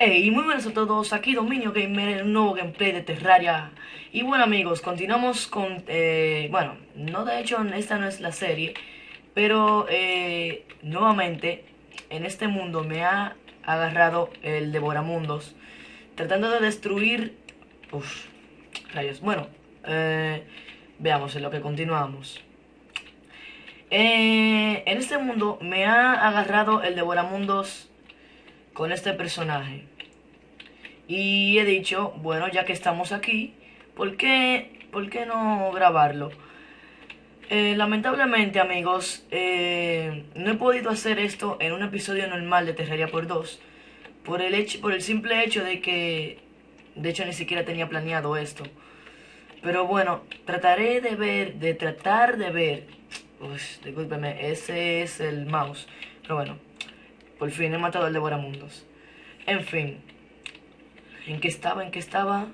Hey, muy buenas a todos, aquí Dominio Gamer, un nuevo gameplay de Terraria. Y bueno amigos, continuamos con, eh, bueno, no de hecho esta no es la serie Pero, eh, nuevamente, en este mundo me ha agarrado el Devoramundos Tratando de destruir, uff, rayos, bueno, eh, veamos en lo que continuamos. Eh, En este mundo me ha agarrado el Devoramundos con este personaje. Y he dicho, bueno, ya que estamos aquí, ¿por qué, por qué no grabarlo? Eh, lamentablemente, amigos, eh, no he podido hacer esto en un episodio normal de Terraria por 2. Por el, hecho, por el simple hecho de que, de hecho, ni siquiera tenía planeado esto. Pero bueno, trataré de ver, de tratar de ver. Uy, discúlpeme, ese es el mouse. Pero bueno, por fin he matado al Devoramundos. En fin. ¿En qué estaba? ¿En qué estaba?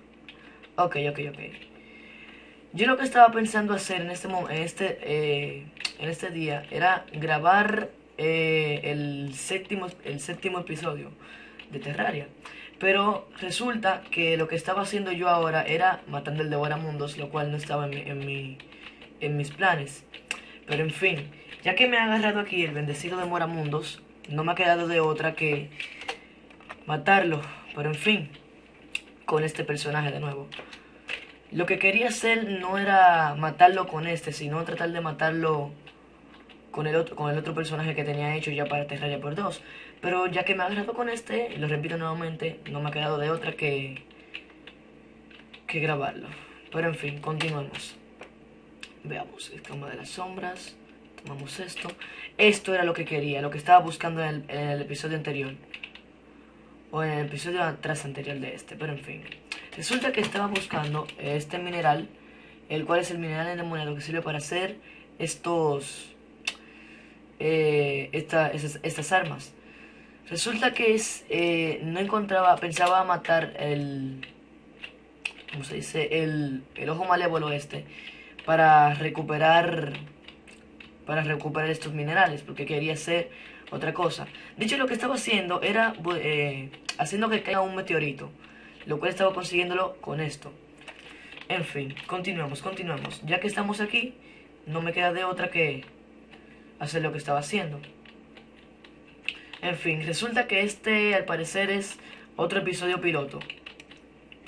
Ok, ok, ok. Yo lo que estaba pensando hacer en este, en este, eh, en este día era grabar eh, el, séptimo, el séptimo episodio de Terraria. Pero resulta que lo que estaba haciendo yo ahora era matando el Devoramundos, lo cual no estaba en, en, mi, en mis planes. Pero en fin, ya que me ha agarrado aquí el bendecido Devoramundos, no me ha quedado de otra que matarlo. Pero en fin, con este personaje de nuevo. Lo que quería hacer no era matarlo con este, sino tratar de matarlo con el otro, con el otro personaje que tenía hecho ya para Terraria por dos. Pero ya que me ha agarrado con este, lo repito nuevamente, no me ha quedado de otra que, que grabarlo. Pero en fin, continuemos. Veamos, escama de las sombras. Tomamos esto. Esto era lo que quería, lo que estaba buscando en el, episodio anterior. O en el episodio atrás anterior de este, pero en fin. Resulta que estaba buscando este mineral, el cual es el mineral endemoniado que sirve para hacer estos... Eh, estas armas. Resulta que es, eh, no encontraba, pensaba matar el, ¿cómo se dice? El, el ojo malévolo este para recuperar para recuperar estos minerales, porque quería hacer otra cosa. De hecho, lo que estaba haciendo era eh, haciendo que caiga un meteorito, lo cual estaba consiguiéndolo con esto. En fin, continuemos, continuemos. Ya que estamos aquí, no me queda de otra que hacer lo que estaba haciendo. En fin, resulta que este al parecer es otro episodio piloto.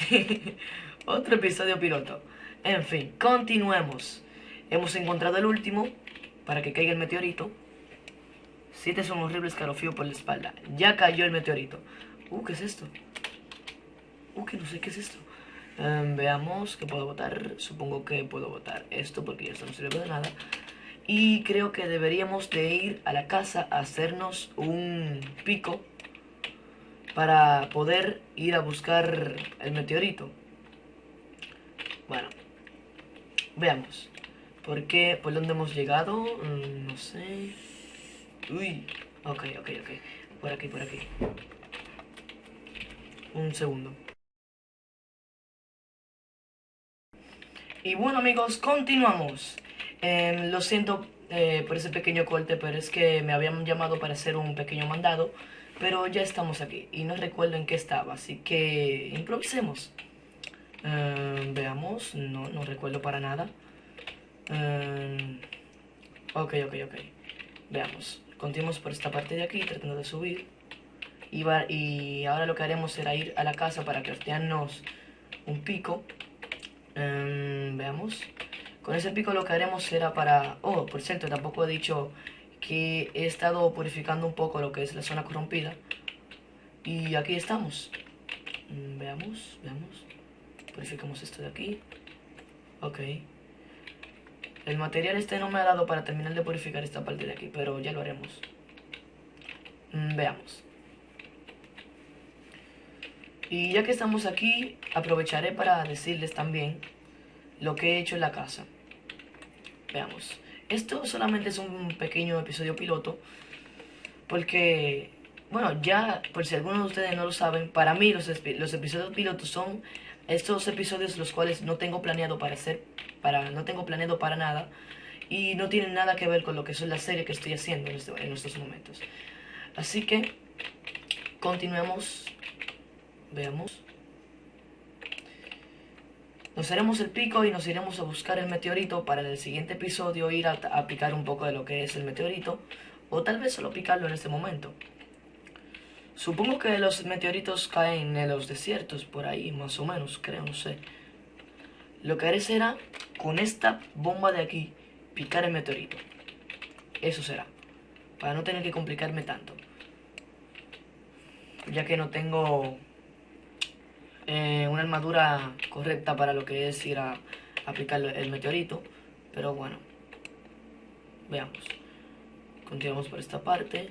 otro episodio piloto. En fin, continuemos. Hemos encontrado el último, para que caiga el meteorito. Siete son horrible escalofrío por la espalda. Ya cayó el meteorito. Uh, ¿qué es esto? Uh, que no sé qué es esto. Em, veamos qué puedo votar. Supongo que puedo votar esto porque esto no sirve de nada. Y creo que deberíamos de ir a la casa a hacernos un pico para poder ir a buscar el meteorito. Bueno, veamos. ¿Por qué? ¿Por dónde hemos llegado? Mm, no sé. Uy. Ok, ok, ok. Por aquí, por aquí. Un segundo. Y bueno amigos, continuamos. Em, lo siento eh, por ese pequeño corte, pero es que me habían llamado para hacer un pequeño mandado. Pero ya estamos aquí y no recuerdo en qué estaba, así que improvisemos. Em, veamos, no, no recuerdo para nada. Um, ok, ok, ok. Veamos. Continuamos por esta parte de aquí, tratando de subir. Y, y ahora lo que haremos será ir a la casa para craftearnos un pico. Em, veamos. Con ese pico lo que haremos será para... Oh, por cierto, tampoco he dicho que he estado purificando un poco lo que es la zona corrompida. Y aquí estamos. Mm, veamos, veamos. Purificamos esto de aquí. Ok. El material este no me ha dado para terminar de purificar esta parte de aquí, pero ya lo haremos. Mm, veamos. Y ya que estamos aquí, aprovecharé para decirles también lo que he hecho en la casa. Veamos. Esto solamente es un pequeño episodio piloto, porque, bueno, ya, por si algunos de ustedes no lo saben, para mí los, los episodios pilotos son estos episodios los cuales no tengo planeado para hacer, no tengo planeado para nada y no tienen nada que ver con lo que es la serie que estoy haciendo en, este, estos momentos. Así que continuemos Veamos. Nos haremos el pico y nos iremos a buscar el meteorito para en el siguiente episodio ir a picar un poco de lo que es el meteorito. O tal vez solo picarlo en este momento. Supongo que los meteoritos caen en los desiertos, por ahí, más o menos, creo, no sé. Lo que haré será, con esta bomba de aquí, picar el meteorito. Eso será. Para no tener que complicarme tanto. Ya que no tengo eh, una armadura correcta para lo que es ir a, aplicar el meteorito. Pero bueno. Veamos. Continuamos por esta parte.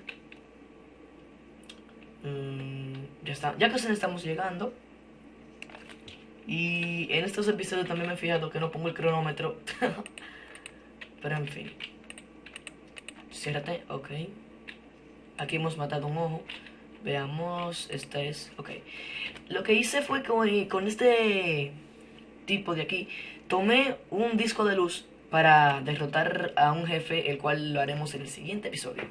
Mm, ya está. Ya casi estamos llegando. Y en estos episodios también me he fijado que no pongo el cronómetro. Pero en fin. Ciérrate, ok. Aquí hemos matado un ojo. Veamos, esta es, ok. Lo que hice fue que con este tipo de aquí, tomé un disco de luz para derrotar a un jefe, el cual lo haremos en el siguiente episodio.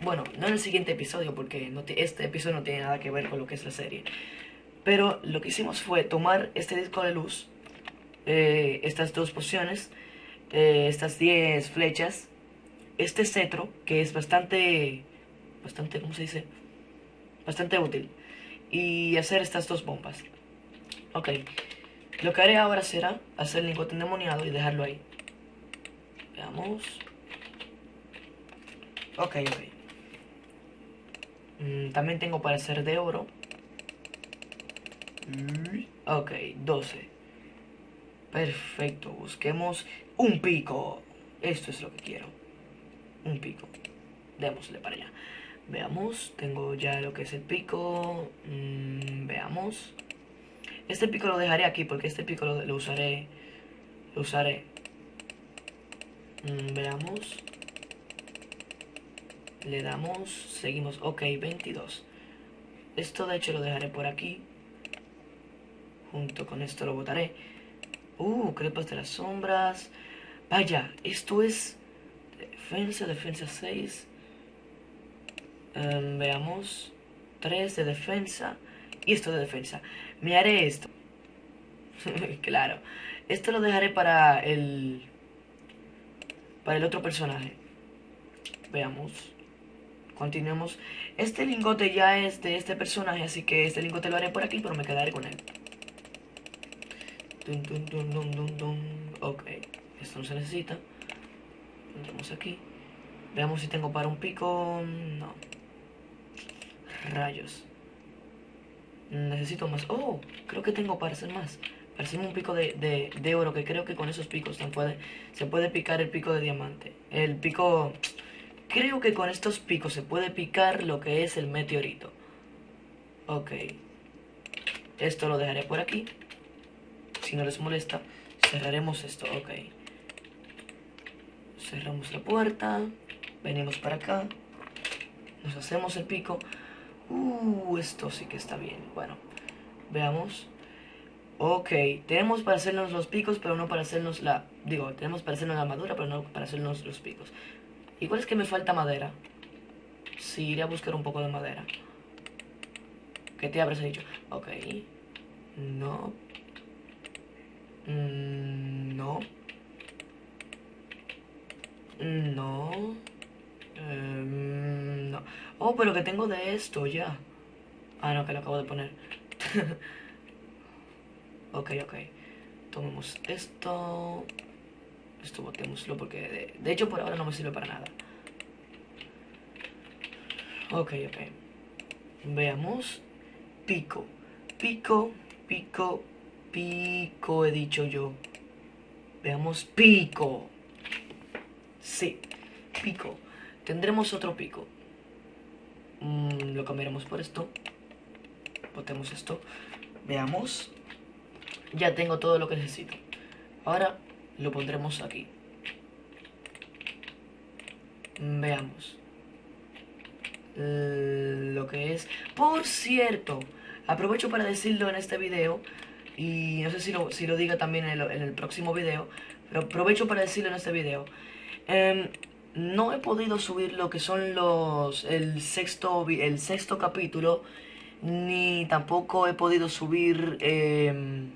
Bueno, no en el siguiente episodio, porque no este episodio no tiene nada que ver con lo que es la serie. Pero lo que hicimos fue tomar este disco de luz, eh, estas dos pociones, eh, estas 10 flechas, este cetro, que es bastante, bastante, ¿cómo se dice? Bastante útil. Y hacer estas dos bombas. Ok. Lo que haré ahora será hacer el lingote endemoniado y dejarlo ahí. Veamos. Ok, ok. Mm, también tengo para hacer de oro. Ok, 12. Perfecto, busquemos un pico. Esto es lo que quiero. Un pico. Démosle para allá. Veamos, tengo ya lo que es el pico. Mm, veamos. Este pico lo dejaré aquí porque este pico lo, usaré. Lo usaré. Mm, veamos. Le damos, seguimos. Ok, 22. Esto de hecho lo dejaré por aquí. Junto con esto lo botaré. Uh, crepas de las sombras. Vaya, esto es defensa, defensa 6. Em, veamos. 3 de defensa. Y esto de defensa. Me haré esto. claro. Esto lo dejaré para el... Para el otro personaje. Veamos. Continuemos. Este lingote ya es de este personaje, así que este lingote lo haré por aquí, pero me quedaré con él. Ok, esto no se necesita. Entramos aquí. Veamos si tengo para un pico. No. Rayos. Necesito más. Oh, creo que tengo para hacer más. Hacer un pico de, de, oro, que creo que con esos picos se puede, se puede picar el pico de diamante. El pico... Creo que con estos picos se puede picar lo que es el meteorito. Ok. Esto lo dejaré por aquí si no les molesta, cerraremos esto, ok. Cerramos la puerta, venimos para acá, nos hacemos el pico. Uh, esto sí que está bien. Bueno, veamos. Ok, tenemos para hacernos los picos, pero no para hacernos la... Digo, tenemos para hacernos la armadura, pero no para hacernos los picos. Igual es que me falta madera. Sí, iré a buscar un poco de madera. ¿Qué te habrás dicho? Ok. No, Mm, no. No. Em, no. Oh, pero que tengo de esto ya. Ah, no, que lo acabo de poner. ok, ok. Tomemos esto. Esto botémoslo porque de, de, hecho por ahora no me sirve para nada. Ok, ok. Veamos. Pico. Pico, pico, Pico, he dicho yo. Veamos, pico. Sí, pico. Tendremos otro pico. Mm, lo cambiaremos por esto. Botemos esto. Veamos. Ya tengo todo lo que necesito. Ahora lo pondremos aquí. Veamos. Lo que es... Por cierto, aprovecho para decirlo en este video y no sé si lo, si lo diga también en el, próximo video, pero aprovecho para decirlo en este video. Em, no he podido subir lo que son los el sexto, el sexto capítulo ni tampoco he podido subir em,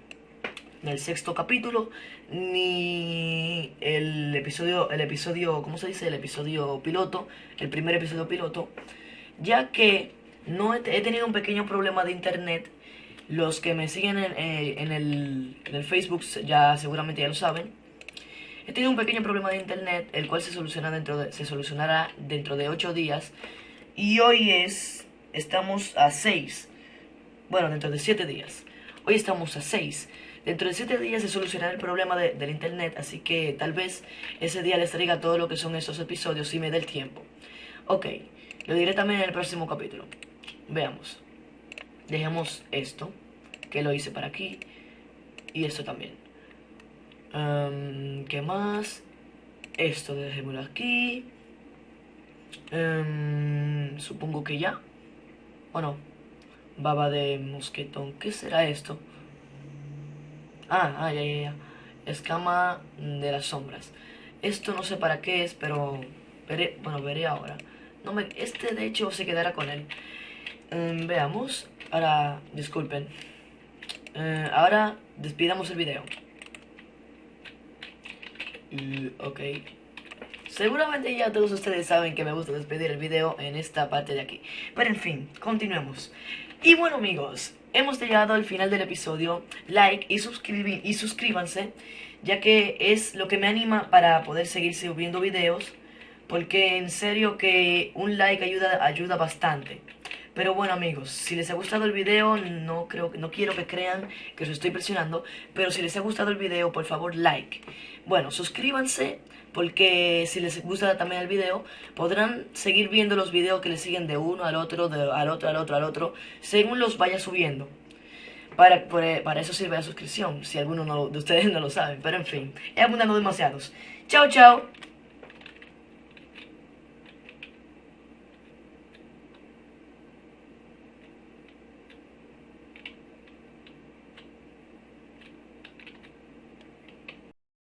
el sexto capítulo, ni el episodio, el episodio, ¿cómo se dice? El episodio piloto, el primer episodio piloto, ya que no he, tenido un pequeño problema de internet. Los que me siguen en, eh, el, en el Facebook ya seguramente ya lo saben. He tenido un pequeño problema de internet, el cual se, soluciona dentro de, se solucionará dentro de 8 días. Y hoy es, estamos a 6. Bueno, dentro de 7 días. Hoy estamos a 6. Dentro de 7 días se solucionará el problema del internet, así que tal vez ese día les traiga todo lo que son esos episodios si me dé el tiempo. Ok, lo diré también en el próximo capítulo. Veamos. Dejemos esto, que lo hice para aquí, y esto también. ¿Qué más? Esto dejémoslo aquí. Supongo que ya. ¿O no? Baba de mosquetón. ¿Qué será esto? Ah, ah, ya, ya, ya. Escama de las sombras. Esto no sé para qué es, pero... Veré, bueno, veré ahora. No me, este de hecho se quedará con él. Veamos. Ahora, disculpen. Eh, ahora despidamos el video. ok. Seguramente ya todos ustedes saben que me gusta despedir el video en esta parte de aquí. Pero en fin, continuemos. Y bueno amigos, hemos llegado al final del episodio. Like y, y suscríbanse, ya que es lo que me anima para poder seguir subiendo videos. Porque en serio que un like ayuda, ayuda bastante. Pero bueno amigos, si les ha gustado el video, no, creo, no quiero que crean que os estoy presionando, pero si les ha gustado el video, por favor like. Bueno, suscríbanse, porque si les gusta también el video, podrán seguir viendo los videos que les siguen de uno al otro, de, al otro, al otro, al otro, según los vaya subiendo. Para, para eso sirve la suscripción, si alguno de ustedes no lo sabe, pero en fin, he abundado demasiados. Chao, chao.